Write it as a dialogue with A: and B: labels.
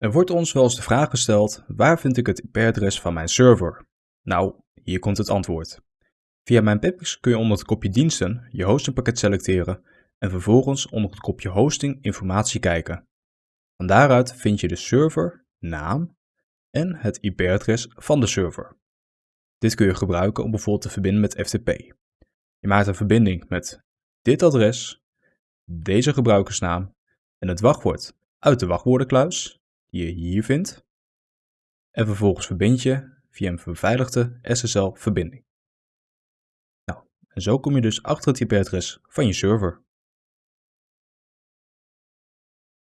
A: Er wordt ons wel eens de vraag gesteld, waar vind ik het IP-adres van mijn server? Nou, hier komt het antwoord. Via mijn Pipix kun je onder het kopje diensten je hostingpakket selecteren en vervolgens onder het kopje hosting informatie kijken. Van daaruit vind je de server, naam en het IP-adres van de server. Dit kun je gebruiken om bijvoorbeeld te verbinden met FTP. Je maakt een verbinding met dit adres, deze gebruikersnaam en het wachtwoord uit de wachtwoordenkluis die je hier vindt. En vervolgens verbind je via een beveiligde SSL-verbinding. Nou, en zo kom je dus achter het IP-adres van je server.